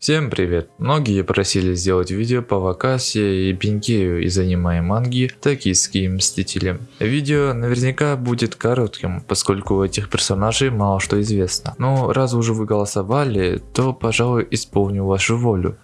Всем привет! Многие просили сделать видео по Вакасе и Бенкею из аниме манги «Токийские мстители». Видео наверняка будет коротким, поскольку у этих персонажей мало что известно. Но раз уже вы голосовали, то пожалуй исполню вашу волю.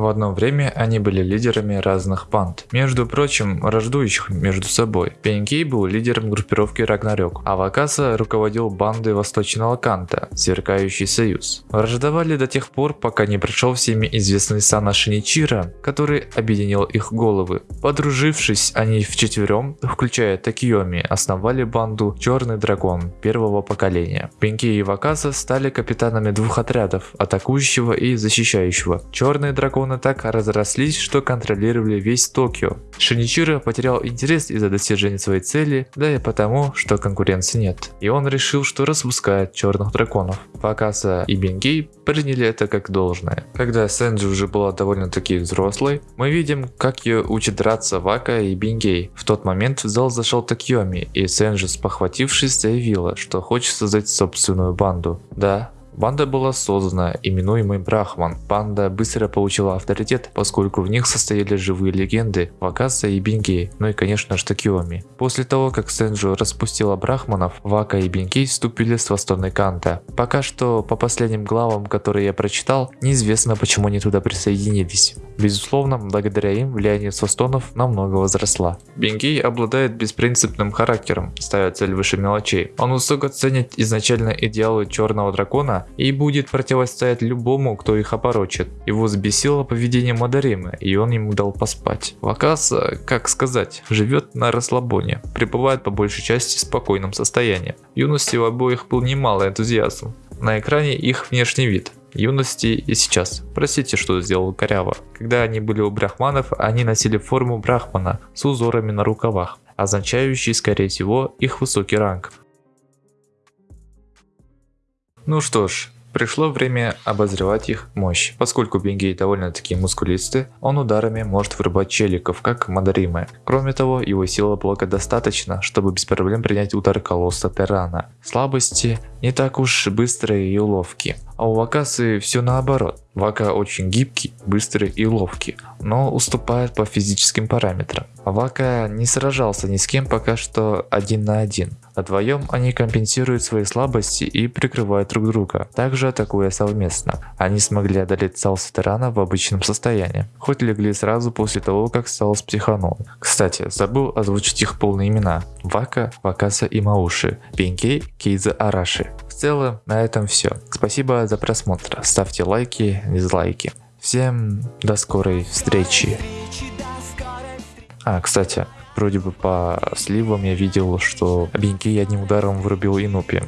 В одно время они были лидерами разных банд, между прочим, враждующих между собой. Пенькей был лидером группировки Рагнарёк, а Вакаса руководил бандой Восточного Канта, Сверкающий Союз. Враждовали до тех пор, пока не пришел всеми известный Сана Шиничира, который объединил их головы. Подружившись, они вчетвером, включая Такиоми, основали банду Черный Дракон первого поколения. Пенькей и Вакаса стали капитанами двух отрядов, атакующего и защищающего. Черный Дракон драконы так разрослись, что контролировали весь Токио. Шиничиро потерял интерес из-за достижения своей цели, да и потому, что конкуренции нет. И он решил, что распускает черных драконов. Факаса и Бенгей приняли это как должное. Когда Сэнджи уже была довольно-таки взрослой, мы видим, как ее учат драться Вака и Бенгей. В тот момент в зал зашел Такьоми, и Сэнджи, спохватившись, заявила, что хочет создать собственную банду. Да, Банда была создана, именуемый Брахман. Банда быстро получила авторитет, поскольку в них состояли живые легенды Вакаса и Бинкей, ну и конечно же Такиоми. После того, как Сенджу распустила Брахманов, Вака и Бинкей вступили с Восточной Канта. Пока что, по последним главам, которые я прочитал, неизвестно почему они туда присоединились. Безусловно, благодаря им влияние Состонов намного возросла. Бенгей обладает беспринципным характером, ставя цель выше мелочей. Он высоко ценит изначально идеалы черного дракона и будет противостоять любому, кто их опорочит. Его взбесило поведение Мадаримы, и он ему дал поспать. Вакаса, как сказать, живет на расслабоне, пребывает по большей части в спокойном состоянии. В юности у обоих был немало энтузиазм. На экране их внешний вид, юности и сейчас. Простите, что сделал коряво. Когда они были у брахманов, они носили форму брахмана с узорами на рукавах, означающий, скорее всего, их высокий ранг. Ну что ж, Пришло время обозревать их мощь. Поскольку Бенгей довольно-таки мускулистый, он ударами может вырубать челиков, как Мадаримы. Кроме того, его сила блока достаточно, чтобы без проблем принять удар колосса Террана. Слабости не так уж быстрые и ловкие. А у Вакасы все наоборот. Вака очень гибкий, быстрый и ловкий, но уступает по физическим параметрам. Вака не сражался ни с кем пока что один на один. Вдвоем они компенсируют свои слабости и прикрывают друг друга, также атакуя совместно. Они смогли одолеть Салса Терана в обычном состоянии, хоть легли сразу после того, как Салс психанул. Кстати, забыл озвучить их полные имена. Вака, Вакаса и Мауши, Пинкей, Кейза Араши. В целом, на этом все. Спасибо за просмотр. Ставьте лайки, дизлайки. Всем до скорой встречи. А, кстати, вроде бы по сливам я видел, что Бенки одним ударом вырубил Инупи.